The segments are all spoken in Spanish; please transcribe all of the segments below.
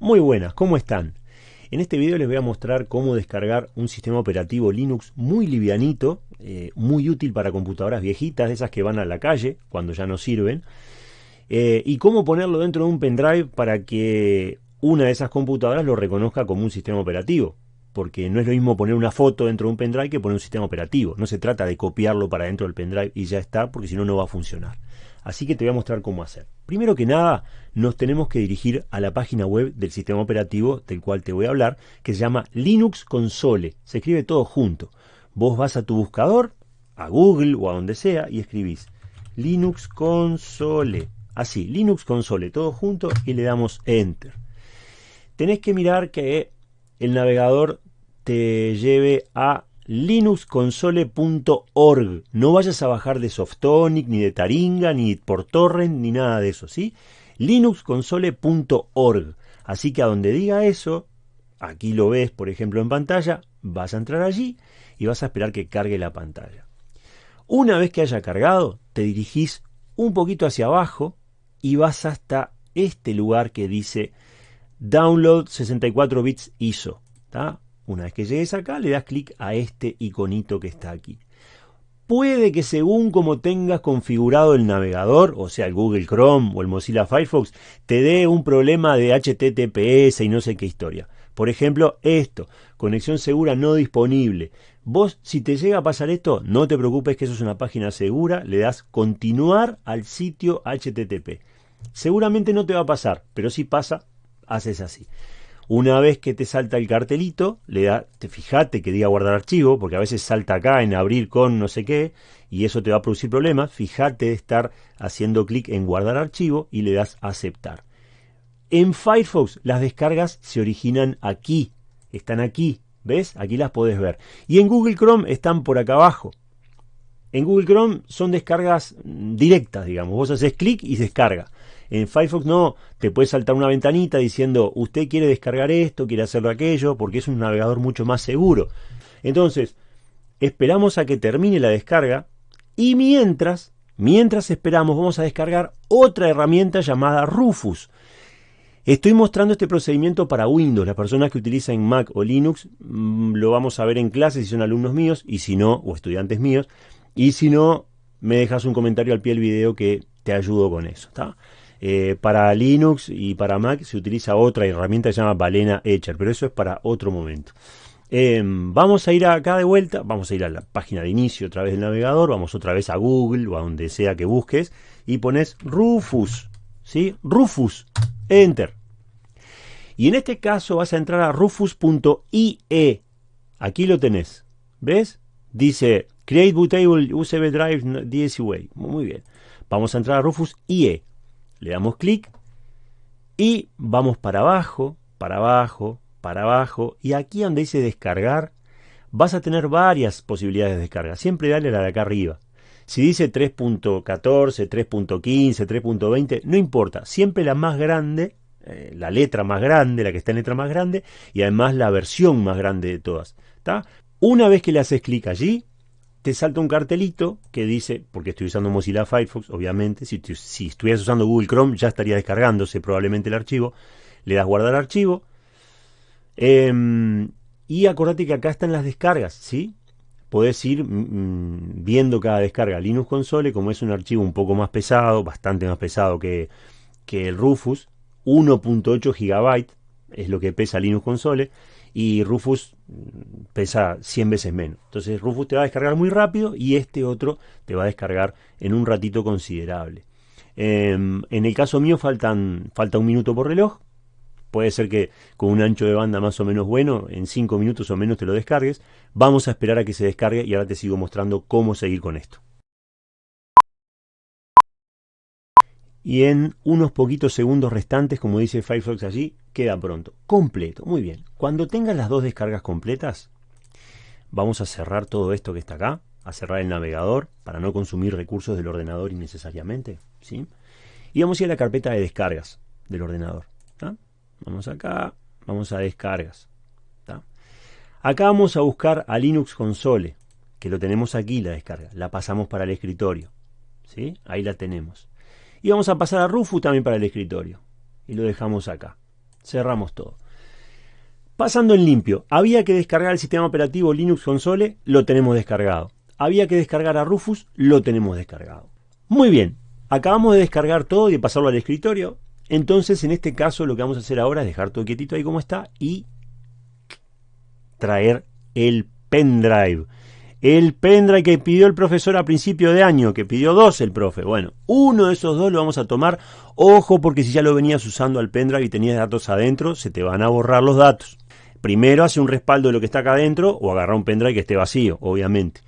Muy buenas, ¿cómo están? En este video les voy a mostrar cómo descargar un sistema operativo Linux muy livianito, eh, muy útil para computadoras viejitas, de esas que van a la calle cuando ya no sirven, eh, y cómo ponerlo dentro de un pendrive para que una de esas computadoras lo reconozca como un sistema operativo. Porque no es lo mismo poner una foto dentro de un pendrive que poner un sistema operativo. No se trata de copiarlo para dentro del pendrive y ya está, porque si no, no va a funcionar. Así que te voy a mostrar cómo hacer. Primero que nada, nos tenemos que dirigir a la página web del sistema operativo del cual te voy a hablar, que se llama Linux Console. Se escribe todo junto. Vos vas a tu buscador, a Google o a donde sea, y escribís Linux Console. Así, Linux Console, todo junto, y le damos Enter. Tenés que mirar que el navegador te lleve a linuxconsole.org. No vayas a bajar de Softonic, ni de Taringa, ni por torrent, ni nada de eso, ¿sí? linuxconsole.org. Así que a donde diga eso, aquí lo ves, por ejemplo, en pantalla, vas a entrar allí y vas a esperar que cargue la pantalla. Una vez que haya cargado, te dirigís un poquito hacia abajo y vas hasta este lugar que dice Download 64 bits ISO. Una vez que llegues acá, le das clic a este iconito que está aquí. Puede que según como tengas configurado el navegador, o sea el Google Chrome o el Mozilla Firefox, te dé un problema de HTTPS y no sé qué historia. Por ejemplo, esto, conexión segura no disponible. Vos, si te llega a pasar esto, no te preocupes que eso es una página segura, le das continuar al sitio HTTP. Seguramente no te va a pasar, pero si pasa, haces así. Una vez que te salta el cartelito, le da, te fijate que diga guardar archivo, porque a veces salta acá en abrir con no sé qué, y eso te va a producir problemas. Fíjate de estar haciendo clic en guardar archivo y le das aceptar. En Firefox las descargas se originan aquí, están aquí, ¿ves? Aquí las podés ver. Y en Google Chrome están por acá abajo. En Google Chrome son descargas directas, digamos. Vos haces clic y descarga. En Firefox no, te puede saltar una ventanita diciendo usted quiere descargar esto, quiere hacerlo aquello, porque es un navegador mucho más seguro. Entonces, esperamos a que termine la descarga y mientras, mientras esperamos, vamos a descargar otra herramienta llamada Rufus. Estoy mostrando este procedimiento para Windows. Las personas que utilizan Mac o Linux mm, lo vamos a ver en clase si son alumnos míos y si no, o estudiantes míos. Y si no, me dejas un comentario al pie del video que te ayudo con eso. Eh, para Linux y para Mac se utiliza otra herramienta que se llama Balena Etcher, pero eso es para otro momento. Em, vamos a ir acá de vuelta, vamos a ir a la página de inicio a través del navegador, vamos otra vez a Google o a donde sea que busques y pones Rufus, ¿sí? Rufus, Enter. Y en este caso vas a entrar a rufus.ie. Aquí lo tenés. ¿Ves? Dice Create Bootable USB Drive DSUA. Muy bien. Vamos a entrar a Rufus.ie. Le damos clic y vamos para abajo, para abajo, para abajo. Y aquí donde dice descargar, vas a tener varias posibilidades de descarga. Siempre dale la de acá arriba. Si dice 3.14, 3.15, 3.20, no importa. Siempre la más grande, eh, la letra más grande, la que está en letra más grande, y además la versión más grande de todas. Una vez que le haces clic allí, te salta un cartelito que dice, porque estoy usando Mozilla Firefox, obviamente, si, si estuvieras usando Google Chrome ya estaría descargándose probablemente el archivo, le das guardar archivo, em, y acordate que acá están las descargas, ¿sí? Podés ir mm, mm, viendo cada descarga. Linux Console, como es un archivo un poco más pesado, bastante más pesado que, que el Rufus, 1.8 GB es lo que pesa Linux Console, y Rufus pesa 100 veces menos. Entonces Rufus te va a descargar muy rápido y este otro te va a descargar en un ratito considerable. Em, en el caso mío faltan, falta un minuto por reloj. Puede ser que con un ancho de banda más o menos bueno, en 5 minutos o menos te lo descargues. Vamos a esperar a que se descargue y ahora te sigo mostrando cómo seguir con esto. Y en unos poquitos segundos restantes, como dice Firefox allí, queda pronto. Completo, muy bien. Cuando tengas las dos descargas completas, vamos a cerrar todo esto que está acá, a cerrar el navegador para no consumir recursos del ordenador innecesariamente. ¿sí? Y vamos a ir a la carpeta de descargas del ordenador. Vamos acá, vamos a descargas. Acá vamos a buscar a Linux Console, que lo tenemos aquí la descarga. La pasamos para el escritorio. ¿sí? Ahí la tenemos. Y vamos a pasar a Rufus también para el escritorio. Y lo dejamos acá. Cerramos todo. Pasando en limpio, había que descargar el sistema operativo Linux Console, lo tenemos descargado. Había que descargar a Rufus, lo tenemos descargado. Muy bien, acabamos de descargar todo y de pasarlo al escritorio. Entonces, en este caso, lo que vamos a hacer ahora es dejar todo quietito ahí como está y traer el pendrive. El pendrive que pidió el profesor a principio de año, que pidió dos el profe. Bueno, uno de esos dos lo vamos a tomar. Ojo, porque si ya lo venías usando al pendrive y tenías datos adentro, se te van a borrar los datos. Primero hace un respaldo de lo que está acá adentro o agarra un pendrive que esté vacío, obviamente.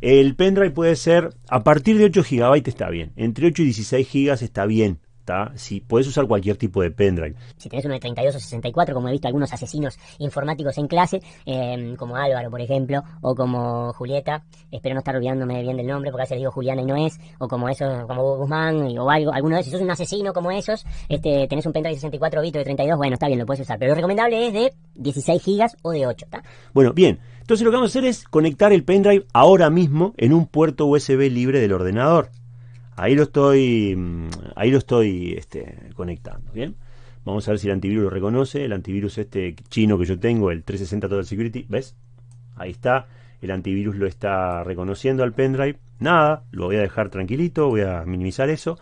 El pendrive puede ser, a partir de 8 GB está bien. Entre 8 y 16 GB está bien. Si puedes usar cualquier tipo de pendrive. Si tenés uno de 32 o 64, como he visto algunos asesinos informáticos en clase, em, como Álvaro, por ejemplo, o como Julieta, espero no estar olvidándome bien del nombre, porque a veces digo Juliana y no es, o como esos, como Guzmán, o algo, alguno de esos, si sos un asesino como esos, este, tenés un pendrive de 64 bits o de 32, bueno, está bien, lo puedes usar, pero lo recomendable es de 16 gigas o de 8, Bueno, bien, entonces lo que vamos a hacer es conectar el pendrive ahora mismo en un puerto USB libre del ordenador. Ahí lo estoy, mm, ahí lo estoy este, conectando, ¿bien? Vamos a ver si el antivirus lo reconoce. El antivirus este chino que yo tengo, el 360 Total Security, ¿ves? Ahí está. El antivirus lo está reconociendo al pendrive. Nada, lo voy a dejar tranquilito, voy a minimizar eso.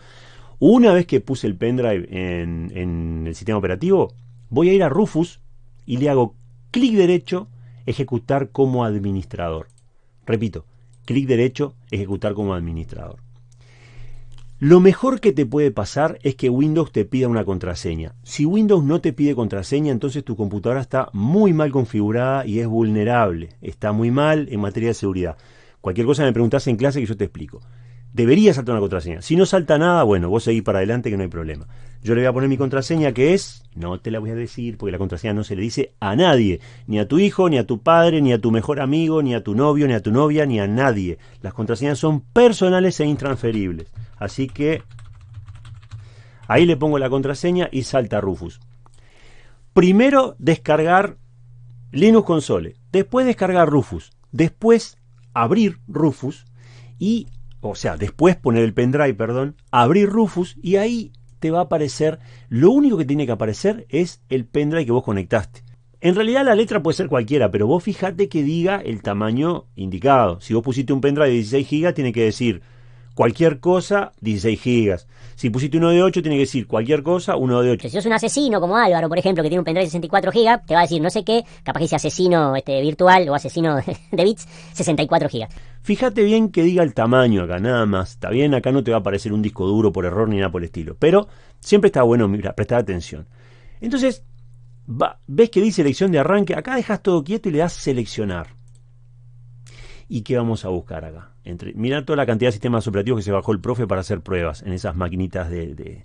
Una vez que puse el pendrive en, en el sistema operativo, voy a ir a Rufus y le hago clic derecho, ejecutar como administrador. Repito, clic derecho, ejecutar como administrador. Lo mejor que te puede pasar es que Windows te pida una contraseña. Si Windows no te pide contraseña, entonces tu computadora está muy mal configurada y es vulnerable. Está muy mal en materia de seguridad. Cualquier cosa me preguntas en clase que yo te explico. Debería saltar una contraseña. Si no salta nada, bueno, vos seguís para adelante que no hay problema. Yo le voy a poner mi contraseña que es, no te la voy a decir porque la contraseña no se le dice a nadie, ni a tu hijo, ni a tu padre, ni a tu mejor amigo, ni a tu novio, ni a tu novia, ni a nadie. Las contraseñas son personales e intransferibles. Así que ahí le pongo la contraseña y salta Rufus. Primero descargar Linux Console, después descargar Rufus, después abrir Rufus y, o sea, después poner el pendrive, perdón, abrir Rufus y ahí te va a aparecer, lo único que tiene que aparecer es el pendrive que vos conectaste. En realidad la letra puede ser cualquiera, pero vos fíjate que diga el tamaño indicado. Si vos pusiste un pendrive de 16 GB, tiene que decir cualquier cosa, 16 gigas. Si pusiste uno de 8, tiene que decir cualquier cosa, uno de 8. Si sos un asesino como Álvaro, por ejemplo, que tiene un pendrive de 64 gigas, te va a decir no sé qué, capaz que dice asesino este, virtual o asesino de bits, 64 gigas. Fíjate bien que diga el tamaño acá, nada más. Está bien, acá no te va a aparecer un disco duro por error ni nada por el estilo. Pero siempre está bueno mira, prestar atención. Entonces, ves que dice selección de arranque, acá dejas todo quieto y le das seleccionar. ¿Y qué vamos a buscar acá? Entre, mira toda la cantidad de sistemas operativos que se bajó el profe para hacer pruebas en esas maquinitas de,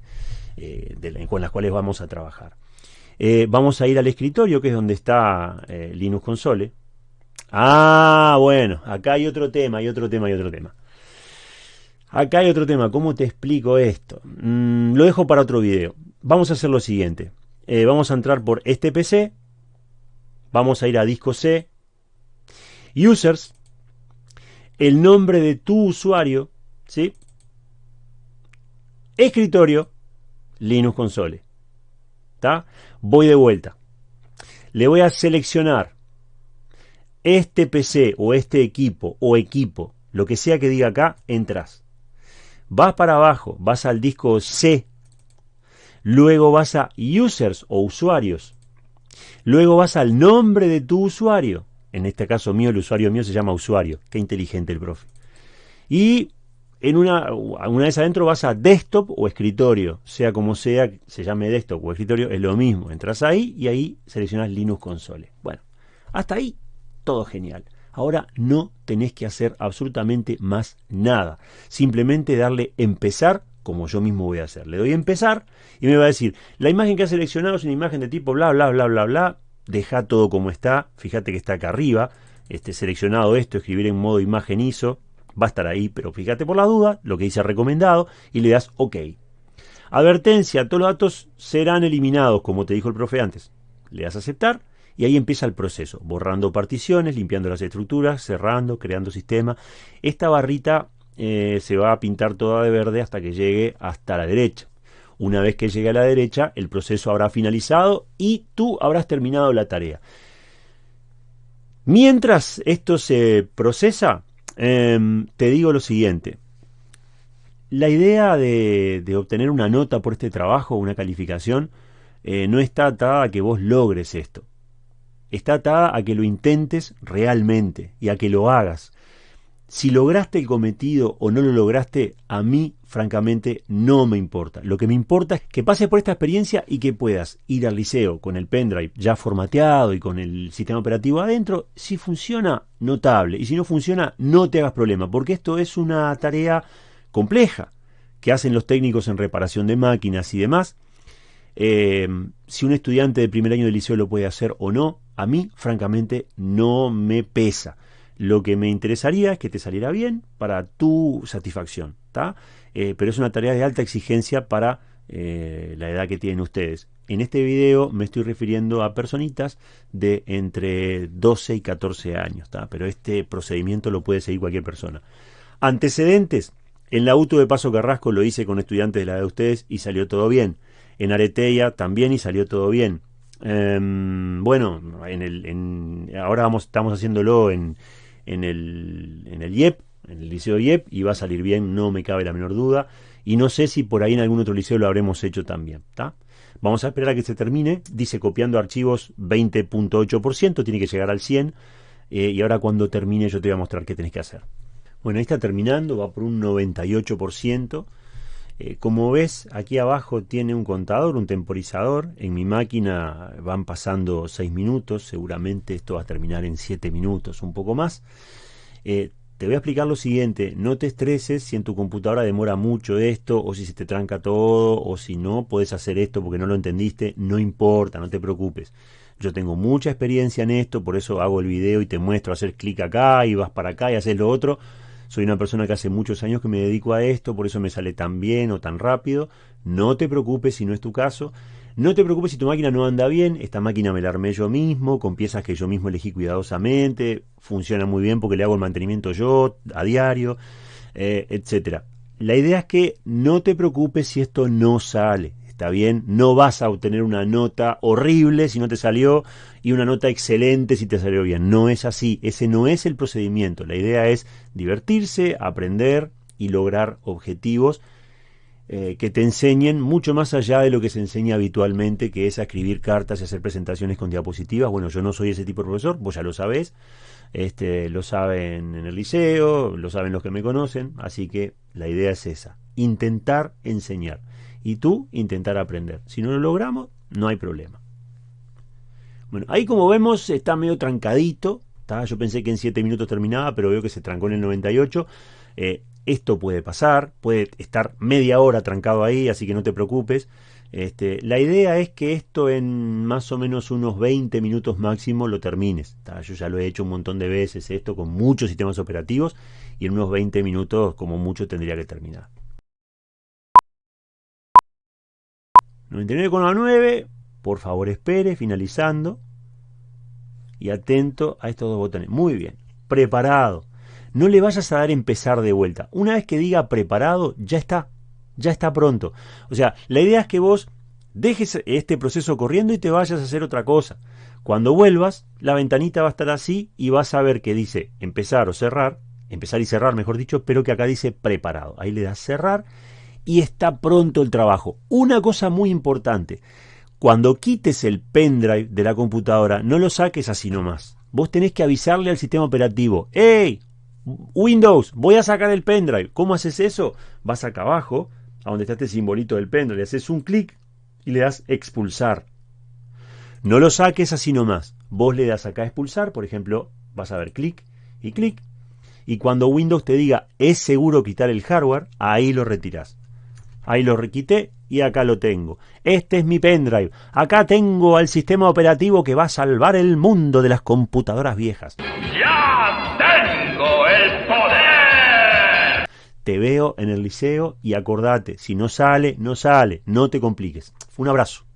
eh, con las cuales vamos a trabajar. Eh, vamos a ir al escritorio, que es donde está eh, Linux Console. Ah, bueno, acá hay otro tema, hay otro tema, hay otro tema. Acá hay otro tema, ¿cómo te explico esto? Mm, lo dejo para otro video. Vamos a hacer lo siguiente. vamos a entrar por este PC. Vamos a ir a disco C. Users el nombre de tu usuario, ¿sí? Escritorio, Linux Console. ¿Está? Voy de vuelta. Le voy a seleccionar este PC o este equipo o equipo, lo que sea que diga acá, entras. Vas para abajo, vas al disco C. Luego vas a users o usuarios. Luego vas al nombre de tu usuario en este caso mío, el usuario mío se llama usuario. Qué inteligente el profe. Y en una, una vez adentro vas a desktop o escritorio, sea como sea, se llame desktop o escritorio, es lo mismo. Entras ahí y ahí seleccionas Linux Console. Bueno, hasta ahí todo genial. Ahora no tenés que hacer absolutamente más nada. Simplemente darle empezar como yo mismo voy a hacer. Le doy empezar y me va a decir, la imagen que has seleccionado es una imagen de tipo bla, bla, bla, bla, bla, deja todo como está, fíjate que está acá arriba, este, seleccionado esto, escribir en modo imagen ISO, va a estar ahí, pero fíjate por la duda, lo que dice recomendado, y le das OK. Advertencia, todos los datos serán eliminados, como te dijo el profe antes. Le das aceptar y ahí empieza el proceso, borrando particiones, limpiando las estructuras, cerrando, creando sistema. Esta barrita eh, se va a pintar toda de verde hasta que llegue hasta la derecha. Una vez que llegue a la derecha, el proceso habrá finalizado y tú habrás terminado la tarea. Mientras esto se procesa, em, te digo lo siguiente. La idea de, obtener una nota por este trabajo, una calificación, eh, no está atada a que vos logres esto. Está atada a que lo intentes realmente y a que lo hagas. Si lograste el cometido o no lo lograste, a mí, francamente, no me importa. Lo que me importa es que pases por esta experiencia y que puedas ir al liceo con el pendrive ya formateado y con el sistema operativo adentro. Si funciona, notable. Y si no funciona, no te hagas problema, porque esto es una tarea compleja que hacen los técnicos en reparación de máquinas y demás. Eh, si un estudiante de primer año de liceo lo puede hacer o no, a mí, francamente, no me pesa. Lo que me interesaría es que te saliera bien para tu satisfacción, eh, pero es una tarea de alta exigencia para eh, la edad que tienen ustedes. En este video me estoy refiriendo a personitas de entre 12 y 14 años, pero este procedimiento lo puede seguir cualquier persona. Antecedentes. En la auto de Paso Carrasco lo hice con estudiantes de la edad de ustedes y salió todo bien. En Areteia también y salió todo bien. Em, bueno, ahora vamos, estamos haciéndolo en, en el, en el IEP, en el liceo IEP, y va a salir bien, no me cabe la menor duda. Y no sé si por ahí en algún otro liceo lo habremos hecho también. Vamos a esperar a que se termine. Dice copiando archivos 20.8%, tiene que llegar al 100. Eh, y ahora cuando termine yo te voy a mostrar qué tenés que hacer. Bueno, ahí está terminando, va por un 98%. Eh, como ves, aquí abajo tiene un contador, un temporizador. En mi máquina van pasando 6 minutos, seguramente esto va a terminar en 7 minutos, un poco más. Eh, te voy a explicar lo siguiente, no te estreses si en tu computadora demora mucho esto, o si se te tranca todo, o si no puedes hacer esto porque no lo entendiste, no importa, no te preocupes. Yo tengo mucha experiencia en esto, por eso hago el video y te muestro hacer clic acá y vas para acá y haces lo otro soy una persona que hace muchos años que me dedico a esto, por eso me sale tan bien o tan rápido. No te preocupes si no es tu caso. No te preocupes si tu máquina no anda bien, esta máquina me la armé yo mismo, con piezas que yo mismo elegí cuidadosamente, funciona muy bien porque le hago el mantenimiento yo a diario, eh, etcétera. La idea es que no te preocupes si esto no sale. ¿Está bien? No vas a obtener una nota horrible si no te salió y una nota excelente si te salió bien. No es así. Ese no es el procedimiento. La idea es divertirse, aprender y lograr objetivos eh, que te enseñen mucho más allá de lo que se enseña habitualmente, que es a escribir cartas y hacer presentaciones con diapositivas. Bueno, yo no soy ese tipo de profesor, vos ya lo sabés. Este, lo saben en el liceo, lo saben los que me conocen, así que la idea es esa, intentar enseñar y tú intentar aprender. Si no lo logramos, no hay problema. Bueno, ahí como vemos está medio trancadito. Yo pensé que en 7 minutos terminaba, pero veo que se trancó en el 98. Eh, esto puede pasar, puede estar media hora trancado ahí, así que no te preocupes. Este, la idea es que esto en más o menos unos 20 minutos máximo lo termines. Yo ya lo he hecho un montón de veces esto con muchos sistemas operativos y en unos 20 minutos como mucho tendría que terminar. 99,9, por favor espere, finalizando. Y atento a estos dos botones. Muy bien, preparado. No le vayas a dar empezar de vuelta. Una vez que diga preparado, ya está. Ya está pronto. O sea, la idea es que vos dejes este proceso corriendo y te vayas a hacer otra cosa. Cuando vuelvas, la ventanita va a estar así y vas a ver que dice empezar o cerrar, empezar y cerrar, mejor dicho, pero que acá dice preparado. Ahí le das cerrar y está pronto el trabajo. Una cosa muy importante, cuando quites el pendrive de la computadora, no lo saques así nomás. Vos tenés que avisarle al sistema operativo, ¡Hey! Windows, voy a sacar el pendrive. ¿Cómo haces eso? Vas acá abajo, a donde está este simbolito del pendrive, haces un clic y le das expulsar. No lo saques así nomás. Vos le das acá expulsar, por ejemplo, vas a ver clic y clic. Y cuando Windows te diga es seguro quitar el hardware, ahí lo retiras. Ahí lo requité y acá lo tengo. Este es mi pendrive. Acá tengo al sistema operativo que va a salvar el mundo de las computadoras viejas. ¡Ya tengo el poder! Te veo en el liceo y acordate, si no sale, no sale. No te compliques. Un abrazo.